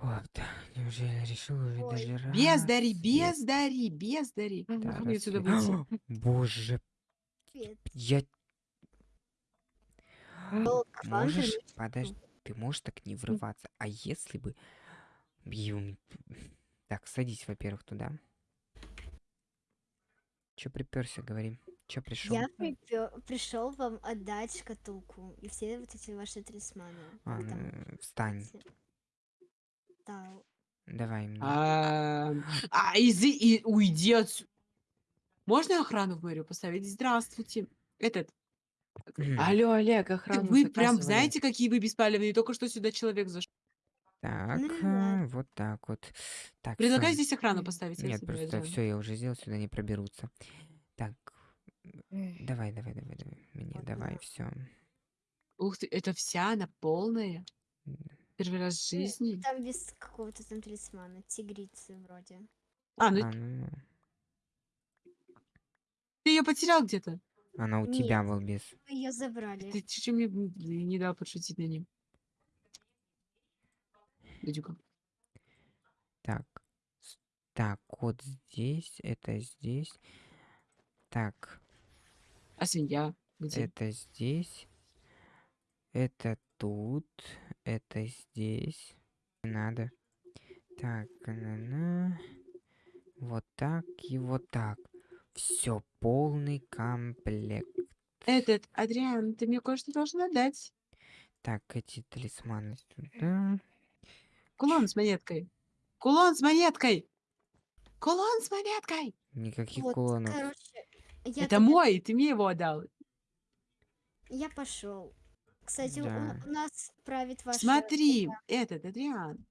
Вот, неужели решил уже Ой. даже раз? Бездари, бездари, бездари. да, Как мне отсюда выйти? Боже, я... Ну, Можешь, вернусь. подожди, ты можешь так не врываться. А если бы... Так, садись, во-первых, туда. Чё приперся, говори. Чё пришел? Я пришел вам отдать шкатулку и все вот эти ваши талисманы. А, ну, встань. знаете. Да. Давай мне. А, а, изи- и уйди отсюда. Можно охрану в мэрию поставить? Здравствуйте. Этот. Алло, Олег, охрану Вы прям знаете, какие вы беспалевные? Только что сюда человек зашел. Так, а, вот так вот. Так, Предлагаю здесь охрану поставить. Нет, просто все, я уже сделал, сюда не проберутся. Так, давай, давай, давай, давай. Мне давай, все. Ух ты, это вся она полная. Первый раз в Ну, жизни. Там без какого-то там талисмана. Тигрицы вроде. А, ну А, ну, ты ее потерял где-то. она у Нет. тебя, балбес. Вы ее забрали. Ты чуть мне не дал подшутить на ним. Дядюка. Так, так, вот здесь, это здесь. Так, А свинья где? это здесь. Это тут. Это здесь. Не надо. Так, на Вот так и вот так. Все, полный комплект. Этот, Адриан, ты мне кое-что должен отдать. Так, эти талисманы сюда. Кулон с монеткой. Кулон с монеткой. Кулон с монеткой. Никаких Вот, кулонов. короче, я, Это тогда- мой, ты мне его отдал. я пошел. Кстати, у- Да. у, нас правит ваша... Смотри, этот, Адриан.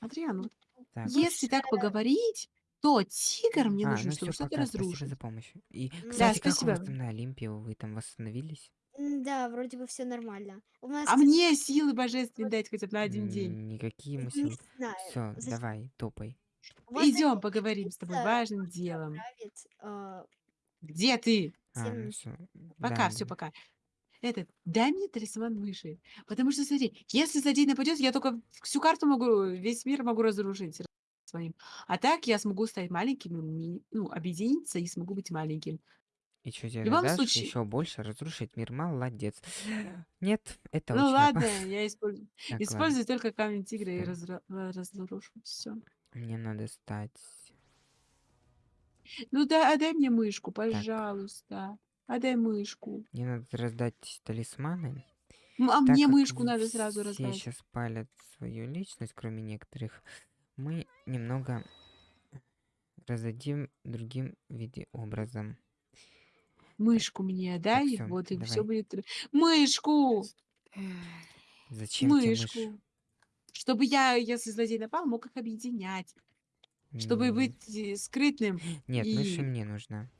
Адриан, вот Так. если так поговорить, то тигр мне А, нужен, ну чтобы что-то спасибо разрушить. за помощь. И, Да, кстати, как у вас спасибо. там на Олимпе? Вы там восстановились? Да, вроде бы все нормально. У нас, А мне силы божественные дать хотя бы на один день. Никакие не силы. знаю. Все, зачем- давай, топай. Идем поговорим с тобой да, важным делом. а, Где ты? А, ну всё, Пока, да, все, да. пока. Этот, дай мне талисман мыши. Потому что, смотри, если злодей нападет, я только всю карту могу, весь мир могу разрушить своим. А так я смогу стать маленьким, ну, объединиться и смогу быть маленьким. И что тебе любом дашь случае- еще больше разрушить мир? Молодец. Нет, это ну очень ладно, опасно. я использую, Так, ладно, использую только камень тигра и разра- ра- разрушу все. Мне надо стать... Ну да, отдай мне мышку, пожалуйста. Отдай мышку. Мне надо раздать талисманы. М, А Так мне мышку надо сразу Все раздать. сейчас палят свою личность, кроме некоторых. Мы немного раздадим другим виде образом. Мышку мне отдай, всё, вот и все будет. Мышку! Зачем тебе мышь? мышку. Чтобы я, если злодей напал, мог их объединять. Чтобы быть э, скрытным. Нет, мышь и и- мне нужна.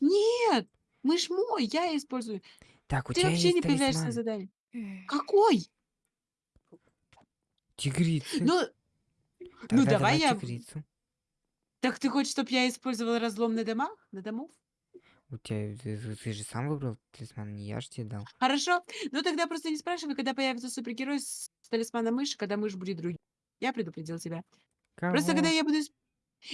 Нет! Мышь мой, я использую. Так, у Ты тебя вообще есть не появляешься на талисман. задании. Какой? Тигрицы. Ну, Тогда ну давай я... тигрицу. Так ты хочешь, чтобы я использовала разлом на домах? На домов? У тебя, ты, ты- ты же сам выбрал талисман, не я же тебе дал. Хорошо. Ну тогда просто не спрашивай, когда появится супергерой с талисманом мыши, когда мышь будет другим. Я предупредил тебя. Просто Кого? когда я буду... исп-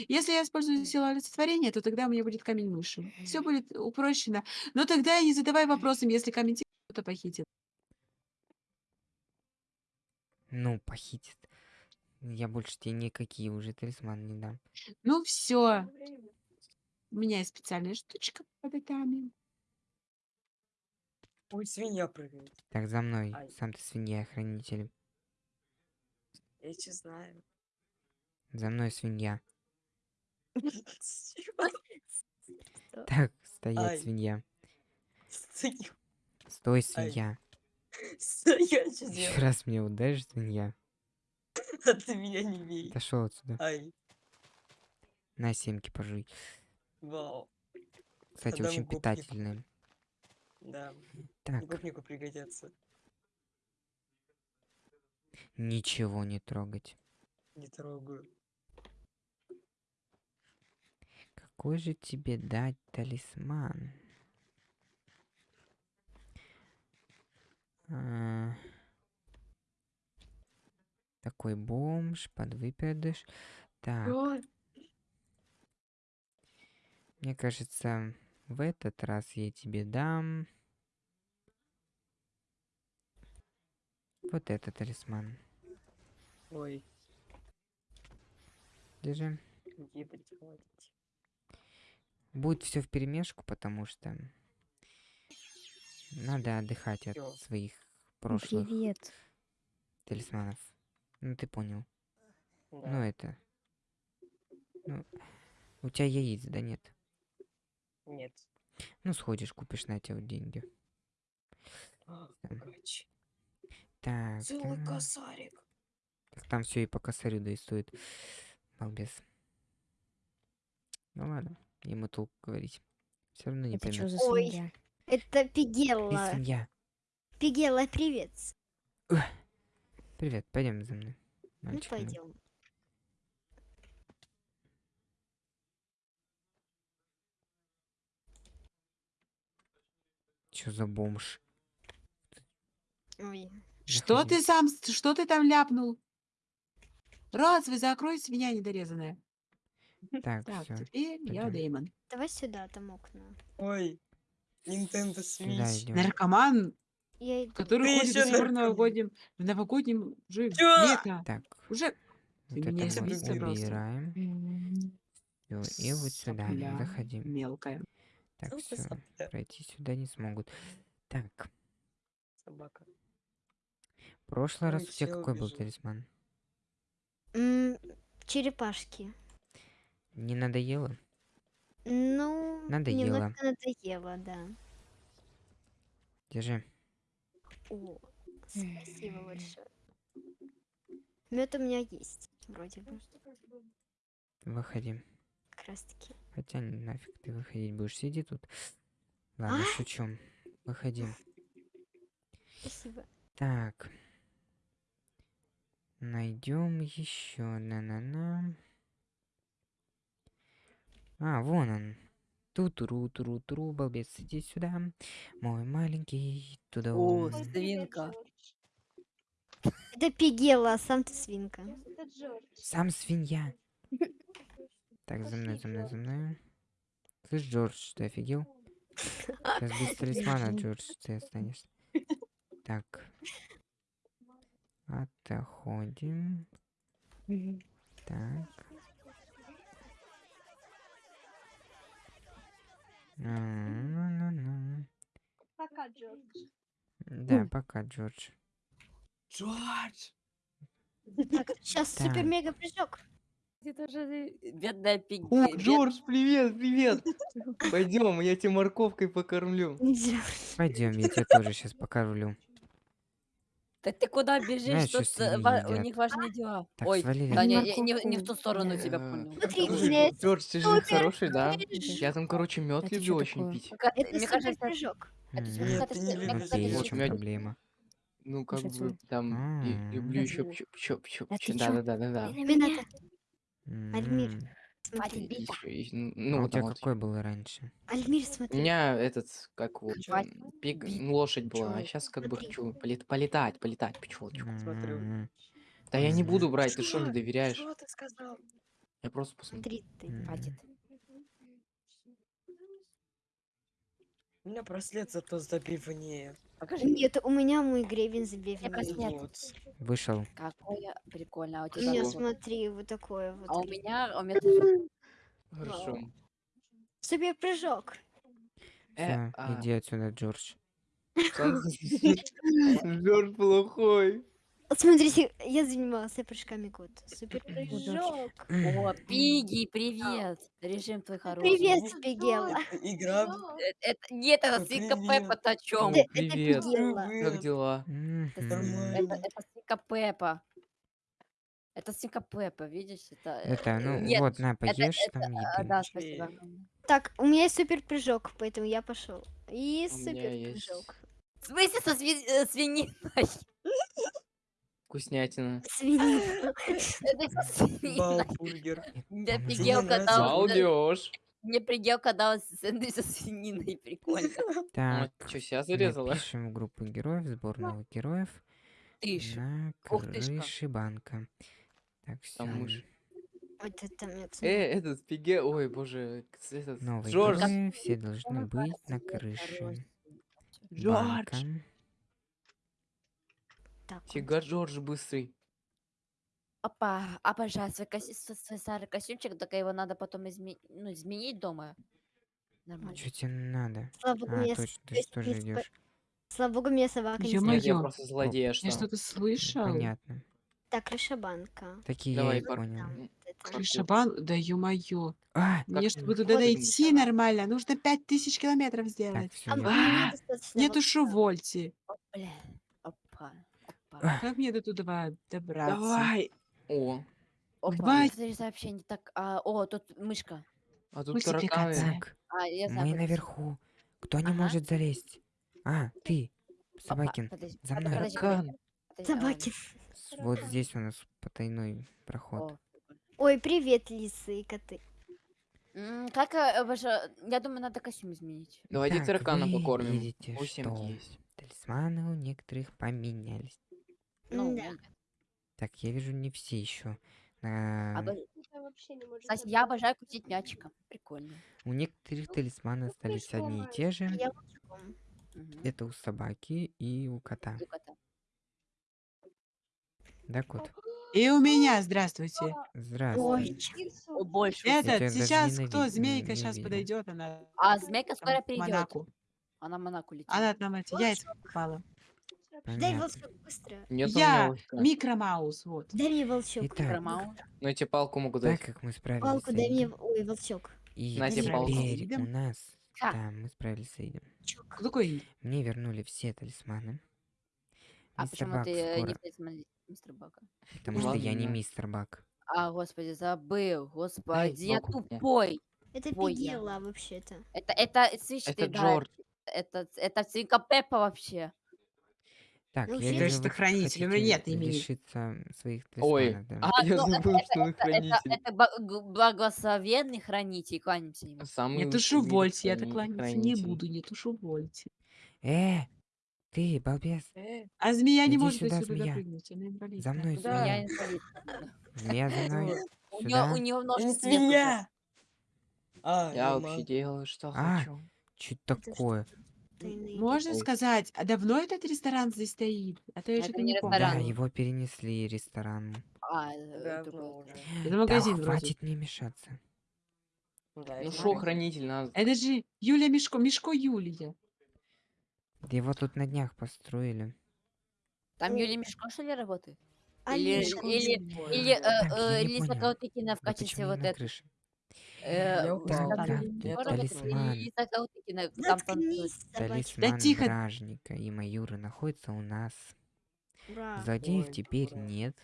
Если я использую силу олицетворения, то тогда у меня будет камень мыши. Все будет упрощено. Но тогда не задавай вопросом, если камень кто-то похитил. Ну, похитит. Я больше тебе никакие уже талисманы не дам. Ну все. У меня есть специальная штучка под этами. Ой, свинья прыгает. Так, за мной. Ай. Сам ты свинья, хранитель. Я че знаю. За мной свинья. Так, стоять, свинья. Стой, свинья. Еще раз мне ударишь, свинья. А ты меня не бей. Отошел отсюда. Ай, На семки пожуй. вау. Кстати, Отдам очень гопнику. питательные. Да, Так, гопнику пригодятся. ничего не трогать. Не трогаю. Какой же тебе дать талисман? А, Такой бомж, подвыпадыш. Так, мне кажется, в этот раз я тебе дам... Вот этот талисман. Ой, Держи. где хватит. Будет все в перемешку, потому что надо отдыхать от своих прошлых Привет. талисманов. Ну, ты понял. Ну, Да. это... Ну, у тебя яиц, да нет? Нет. Ну, сходишь, купишь на вот деньги. А, Там. Так, Целый ага. косарик. так там все и по косарю да и стоит. Балбес. Ну ладно, ему толку говорить. Все равно не Это что поймет. за Ой. Это Пигелла. свинья. Пигелла, привет. Привет, пойдем за мной. Ну, мальчик мой. пойдем. Чё за бомж? Ой. Что ты сам, что ты там ляпнул? Раз вы закрой, свинья недорезанная. Так, Так, все. теперь я пойдём. Дэймон. Давай сюда, там окна. Ой, Nintendo Switch. Наркоман, Я иду. который Ты ходит ещё в наркоман. новогоднем, в новогоднем же Чё? лето. Так, Уже вот Ты это меня мы убираем. М, Всё, и вот сюда сопля заходим. мелкая. Так, Ну, все. сопля. Пройти сюда не смогут. Так, Собака. в прошлый раз у тебя всё, какой был убежал. талисман? М, черепашки. Не надоело? Ну, Надоело. немножко надоело, да. Держи. О, спасибо большое. Мед у меня есть, вроде бы, Выходи. как раз таки. Хотя нафиг ты выходить будешь. Сиди тут. Ладно, А? шучу. Выходи. Спасибо. Так. Найдем еще. На-на-на. А, вон он. Ту-туру, туру, туру, балбес, иди сюда. Мой маленький, туда. О, он. свинка. Это Пигелла, а сам ты свинка. Сам свинья. Так, за мной, за мной, за мной. Слышь, Джордж, ты офигел? Сейчас без талисмана, Джордж, ты останешься. Так. Отходим. Так. Пока, Джордж. Да, пока, Джордж. Джордж! Так, сейчас Так. супер-мега прыжок. Это же бедная пиг... О, Джордж, привет, привет. Пойдем, я тебя морковкой покормлю. Пойдем, я тебя тоже сейчас покормлю. Так ты куда бежишь? Знаешь, Тут что э, ва- у них важные дела. Так, Ой, свалили. да, не, отсюда. не- не- не в ту сторону тебя Э, понял. Смотри, ты же супер хороший, да? прыжок. Я там, короче, мед Это люблю очень такое? пить. Ка- Это Мне кажется, это Нет, кажется, ты не любишь Окей, это в чем мёд- проблема? Ну, как бы, там, и- люблю еще Люблю. чоп чоп А ты чё? Да-да-да-да-да. Рената, Альмир, М, и- А Ну, у тебя вот. какой был раньше? Альмир, У смотри. меня этот, как вот, бить. ну, лошадь была, а сейчас как бы хочу полет- полетать, полетать, пчелочку. Смотрю. М, Да я не буду брать, ты что, не доверяешь? Что ты сказал? Я просто посмотрю. Смотри ты. Хватит. У меня браслет зато забивнее. Покажи. Нет, у меня мой гребень забивный. браслет. Нет. Вот. Вышел. Какое прикольно. А у тебя меня, что? смотри, вот такое вот. А у меня, у меня тоже. Хорошо. Супер-прыжок. Э, Всё, а, иди отсюда, Джордж. Джордж плохой. Смотрите, я занимался прыжками год. Супер-прыжок. О, Пиги, привет. Режим твой хороший. Привет, Пигелла. Игра. Э, Это, нет, это свинка. Пеппа, ты о чем? Это, это привет. Как дела? Это, это свинка Пеппа. Это свинка Пеппа, видишь? Это, э, Это, ну нет, вот, на, поешь это- там еды. да, спасибо. Так, у меня есть супер-прыжок, поэтому я пошел. И есть супер-прыжок. В смысле со сви- э, свининой? Вкуснятина. Свинина. Это со свининой. Балбургер. Предел, Тебе когда... Балдеж. Мне предел, когда сэндвич со свининой, прикольно. Так, что, себя зарезала? напишем в группу героев, сбор новых героев. ты ж. На крыше банка. Так, все. Там мышь. Вот это мне Э, этот Пиге... Ой, боже, этот... Новые Джордж. все должны Он быть на крыше. хороший. банка. Так. Фига Джордж быстрый. Опа, обожаю свой, коси- свой- старый костюмчик, только его надо потом изме- ну, изменить дома. Нормально. Что тебе надо? Слава богу, А, точно, ты же тоже идешь. Слава богу, меня собака не. Нет, я просто злодей, а Я что? что-то слышал. Понятно. Так, крыша банка. Такие Давай, я и понял. Крыша бан... Да ё-моё. А, Мне, Как чтобы туда дойти нормально, нужно 5000 километров так, сделать. все, А я мне А, Нету опа, опа. А. Как мне до туда добраться? Давай! О, Опа, Давай. смотри, сообщение. Так, а, о, тут мышка. а тут Мультипликация. тараканы. Так, А, я знаю. мы наверху. Кто не Ага. может залезть? А, ты, идти. Опа, Собакин. подожди, за мной. подожди, подожди, подожди, а, Собаки. С- Вот здесь у нас потайной проход. о. Ой, привет, лисы и коты. М, Как, э, ваша... Я думаю, надо костюм изменить. Давайте Так, таракана покормим. видите, что есть. талисманы у некоторых поменялись. Ну, Да. Так, я вижу не все еще. А, Обож- Это вообще не может Кстати, быть. я обожаю крутить мячиком. Прикольно. у некоторых талисманы остались одни и те же. Я. Мгм. Это у собаки и у кота. И кота. Да, кот? И у меня, здравствуйте. Здравствуй. Кирсу. О, больше. Я Этот, даже сейчас кто? Змейка не сейчас видел. подойдет, она А змейка там скоро в придет. Монако. Она в Монако летит. Она нам эти яйца попала. Дай Понятно. волчок быстро. Нет Я микромаус, вот. Дай мне волчок. Итак. Но я тебе палку могу так дать. как мы справились Палку дай мне. Ой, волчок. и На тебе палку. у нас... Ха. Да, мы справились с Эйдом. Кто такой? Мне вернули все талисманы. А Мистер почему Бак ты э, не скоро... талисман мистер Бака? Потому что я не Ладно. мистер Бак. А, господи, забыл. Господи, я палку мне. тупой. Это я. пигела вообще-то. Это, это, слышь, Это ты, да, Джордж. это, это свинка Пеппа вообще. Так, Ну, я вижу, То есть вы это хранитель, у меня хотите нет имени. лишиться своих Ой, талисманов, да? а, я ну, это- забыл, что он Это, хранитель. это ба- г- благословенный хранитель, кланимся ему. Самый Не тушу мире вольте, я так храни- кланяться не хранитель. буду, не тушу вольте. Э, ты, балбес, А змея не Иди может сюда, отсюда змея. допрыгнуть, она инвалид. за мной Да. Я змея. инвалид. Змея за мной. У него, Сюда. у него нож Не свет уже. свинья! А, Я нормально. вообще делаю, что А. хочу. Что Это такое? Можно сказать, а давно этот ресторан здесь стоит? А то я что-то не не помню. Да, ресторан. его перенесли ресторан. А, э, Давно уже. Это магазин да, вроде. хватит мне мешаться. Да, Ну шо, хранитель надо. Это же Юля Мишко, Мишко Юлия. Да его тут на днях построили. Там Юлия Мишко, что ли, работает? А Или, Мишка или, Юля. или, э, э, не. Каутыкина в качестве вот этого. Э, Я упал. Да, да, талисман. Талисман тихо. Бражника и Маюры находится у нас. Злодеев теперь нет.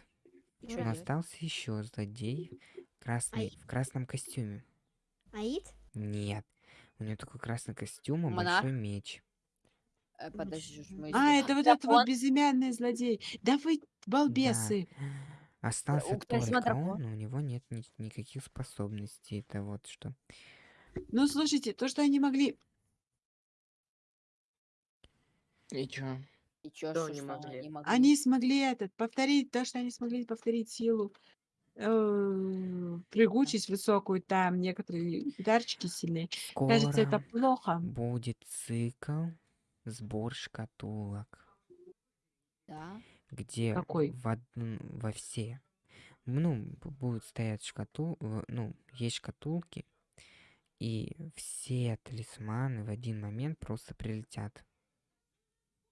Но остался еще злодей красный, в красном костюме. Аид? Нет. У него такой красный костюм и большой меч. Э, Подожди, А, это вот Да, этот вот безымянный злодей. Да вы балбесы. Остался у только он, но у него нет ни- никаких способностей. Это вот что. Ну, слушайте, то, что они могли... И чё? И чё, Что что, не что могли? они могли? Они смогли этот, повторить то, что они смогли повторить силу. э, прыгучесть высокую, там некоторые ударчики сильные. Кажется, это Скоро плохо. будет цикл сбор шкатулок, Да. Где Какой? в во все, ну, будут стоять шкатул, в- ну, есть шкатулки, и все талисманы в один момент просто прилетят.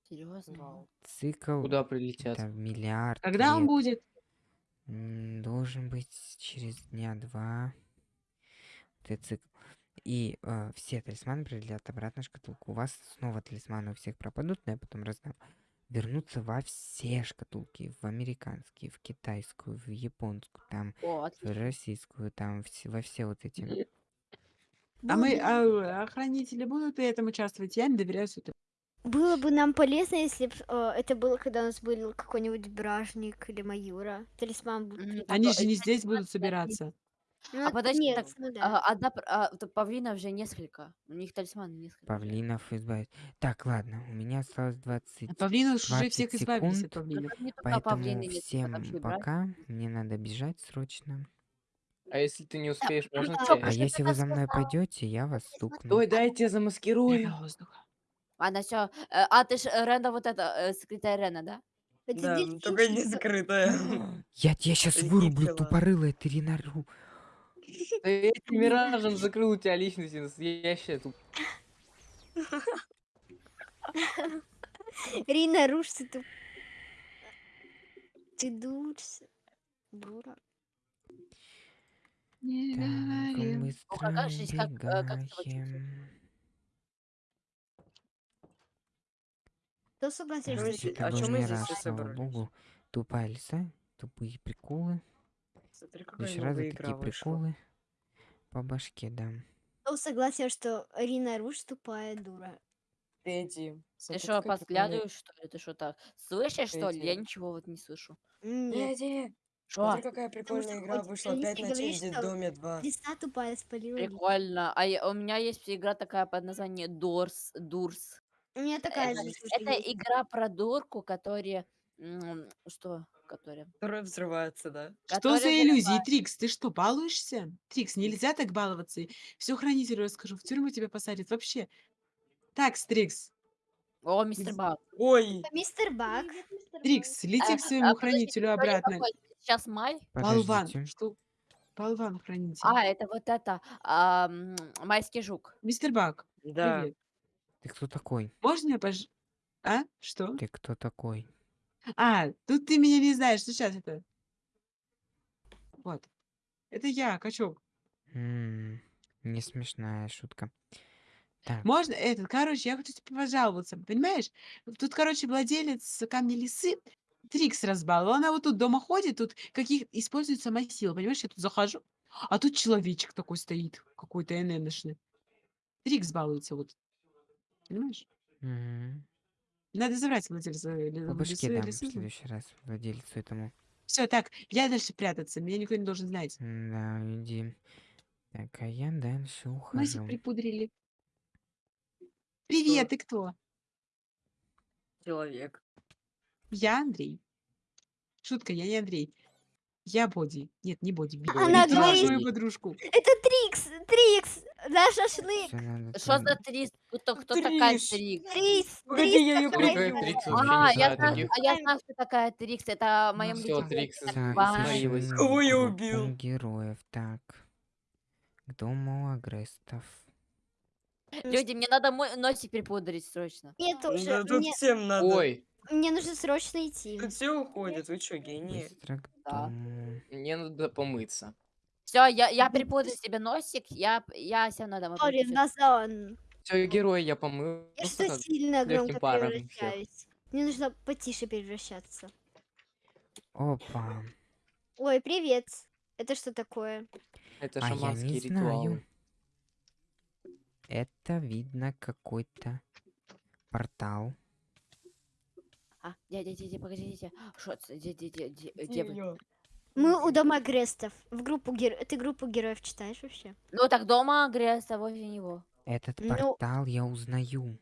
Серьезно? Цикл Куда прилетят? это миллиард Когда он лет. будет? М, Должен быть через дня два. Вот этот цикл. И э, все талисманы прилетят обратно в шкатулку. У вас снова талисманы у всех пропадут, но я потом раздам. Вернутся во все шкатулки. В американские, в китайскую, в японскую, там, О, в российскую, там, все- во все вот эти. А мы, а, охранители будут при этом участвовать? Я не доверяю сюда. Было бы нам полезно, если бы это было, когда у нас был какой-нибудь бражник или маюра. Талисман будет. М, прилетать. Они же не здесь будут собираться. Ну, А подожди, нет, так, ну да. а, одна а, т- павлинов же несколько. У них талисманы несколько. Павлинов избавить. Так, ладно, у меня осталось 20 От павлинов уже 20 всех избавились от секунд, павлинов. поэтому всем пока. Мне надо бежать срочно. А если ты не успеешь, можно а, тебе? А если вы за мной пойдете, я вас стукну. Ой, дай я тебя замаскирую. Ладно, все. А ты ж э, Ренда вот это, э, скрытая Рена, да? Да, только не закрытая. Я тебя сейчас вырублю, тупорылая, ты ренару. Да я этим миражем закрыл у тебя личность настоящая тут. Рина, руш, ты туп- Ты дурся. Дура. Не Так, говори. быстро как жизнь, как, э, как ты. Кто согласен, что это а был мы здесь собрались? богу. Тупая лиса, тупые приколы. Смотри, какая раза новая игра такие вышла. приколы. По башке дам. Кто согласен, что Рина Руш тупая дура? Тедди. Ты что, подглядываешь, что ли? Ты что так? Слышишь, что ли? Я ничего вот не слышу. Тедди, Что? смотри, какая прикольная игра вышла. Опять на что доме 2. Лиса тупая спалила. Прикольно. А я- у меня есть игра такая под названием Дорс, Дурс. У меня такая Это, же это игра про дурку, которая... м, Что? Которая? Которая взрывается, да? Что за иллюзии, Трикс? Ты что, балуешься? Трикс, нельзя так баловаться. Все хранителю расскажу, в тюрьму тебя посадят. Вообще. Так, Трикс. О, мистер Баг. Ой, Мистер Баг. Трикс, лети А, к своему а, подождите, хранителю сегодня обратно. какой? Сейчас май? Болван. Подождите. Что? Болван хранитель. А, это вот это, а, м, майский жук. Мистер Бак, да. привет. Ты кто такой? Можно я пож... А? Что? Ты кто такой? А, тут ты меня не знаешь. Сейчас это. Вот. Это я, качок. М, Не смешная шутка. Так, Можно этот, короче, я хочу тебе пожаловаться, понимаешь? Тут, короче, владелец камня лисы Трикс разбаловал. Она вот тут дома ходит, тут каких использует сама сила, понимаешь? Я тут захожу, а тут человечек такой стоит, какой-то ННшный. Трикс балуется вот. Понимаешь? мгм. Надо забрать владельца по башке дам в следующий раз владельцу этому. Все, так, я дальше прятаться, меня никто не должен знать. Да, иди. Так, а я дальше ухожу. припудрили. Привет, ты кто? Человек. Я Андрей. Шутка, я не Андрей. Я Боди. Нет, не Боди. Би. Она говорит- мою подружку. Это Трикс! Трикс! Наш шашлык! Что за Трис? Кто, кто такая Трис. Трикс? Трикс! Погоди, Трикс я её такая Трикс? Вообще А, не я знаю знаю, таких. а я знаю, кто такая Трикс. Это Ну моим всё, Трикс. Смирилась. ищем Кого я убил? героев. Так. К дому агрестов. Люди, мне надо мой носик припудрить срочно. Мне тоже. Да тут Мне, всем надо. Ой, мне нужно срочно идти. Тут все уходят, вы что, гении? Быстро к Да. дому. мне надо помыться. Все, я, я припудрю себе носик, я, я все равно домой Сори, пойду. Назон. Все, герой я помыл. Я что сильно громко всех. превращаюсь. Мне нужно потише превращаться. Опа. Ой, привет. Это что такое? Это А не ритуалы. знаю. Это видно какой-то портал. А, дядя, дядя, погодите. Что, дядя, дядя, дядя. Мы у дома Грестов. В группу героев. Ты группу героев читаешь вообще? Ну так дома Греста возле него. Этот Ну- портал я узнаю.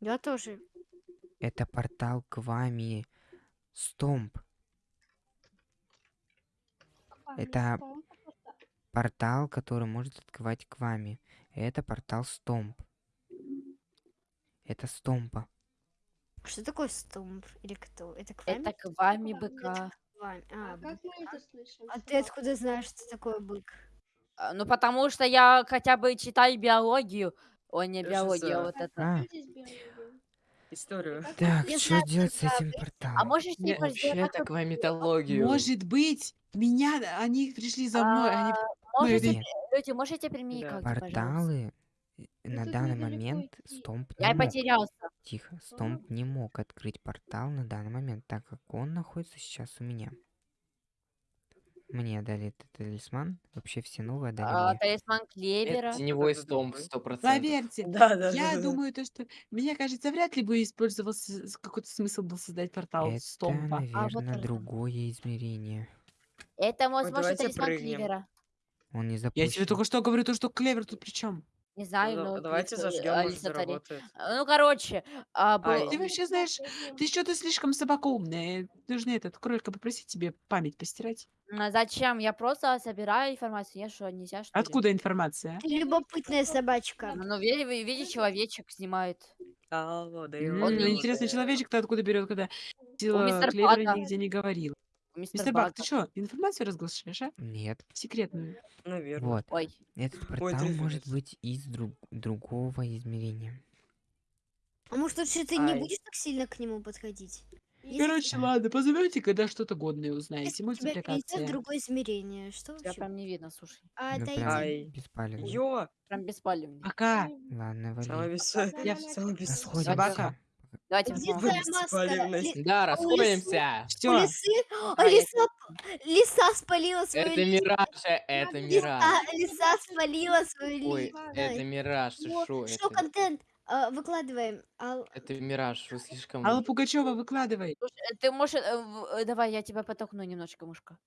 Я тоже. Это портал к вами. Стомп. Это портал, который может открывать к вами. Это портал Стомп. Это Стомпа. Что такое стумп? Или кто? Это к вами? Это к вами быка. А, А как мы это слышим? А ты откуда знаешь, что такое бык? А, Ну потому что я хотя бы читаю биологию. Ой, не биология, за. вот это. А, Историю. так, Я что знаю, делать с этим А порталом? можешь Не, типа сделать Вообще так, так вам митологию. Может быть, меня, они пришли за мной, они... можете, Нет. люди, можете применить Да. как пожалуйста? Порталы э, на тут данный недалеко момент идти. Стомп Я не мог. потерялся. Тихо. Стомп не мог открыть портал на данный момент, так как он находится сейчас у меня. Мне дали этот талисман. Вообще все новые дали А, мне. талисман Клевера. Это теневой другой. сто процентов. Поверьте, Да, да, я да, да. думаю, то, что, мне кажется, вряд ли бы использовался с- какой-то смысл был создать портал Это, Стомпа. А, вот наверное, он. другое измерение. Это, возможно, давайте талисман прыгнем. Кливера. Он не Я запущен. тебе только что говорю, то, что клевер тут при чем? Не Ну, знаю, да- но... давайте э, зажгем, может, Алиса Тари. заработает. А, Ну, короче, а, был- Ай. Ты вообще знаешь, ты что-то слишком собака умная. Нужно этот кролика попросить тебе память постирать. а зачем? Я просто собираю информацию. Я что, нельзя, что ли? Откуда информация? Ты любопытная собачка. Ну, види- ви- видишь, человечек снимает. Алло, да М, Он ну, не- интересный человечек-то откуда берет, когда сила мистер клевера Бага. нигде не говорил. Мистер, Мистер Бак, Бага. ты что, информацию разглашаешь, а? Нет. Секретную. Наверное. Вот. Ой, Этот Ой, портал может трындец. быть из друг- другого измерения. А может лучше ты не Ай. будешь так сильно к нему подходить? Если Короче, ладно, позовете, когда что-то годное узнаете. если тебя перенесет в Мультипликация. другое измерение, что тебя вообще? прям не видно, слушай. А, Ну, отойди. прям Ай. беспалевно. Ё, Прям беспалевный. Пока. Ладно, вали. бес... Я бес... Расходимся. Собака. Давайте маска? Ли- Да, расходимся. Все. лисы? А, лиса, лиса спалила свою Это ли- мираж, э, это мираж. Лиса, лиса спалила свою Ой, это мираж, ты шо? Что Это, контент? А, Выкладываем. Ал- это мираж, вы слишком... Алла Пугачева, выкладывай. Слушай, Ты можешь... э, э, Давай, я тебя подтолкну немножко, мушка.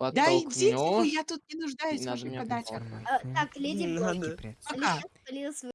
Да иди ты, вы, Подтолкнешь. я тут не нуждаюсь в а, Информацию. Так, леди. Пока. Лиса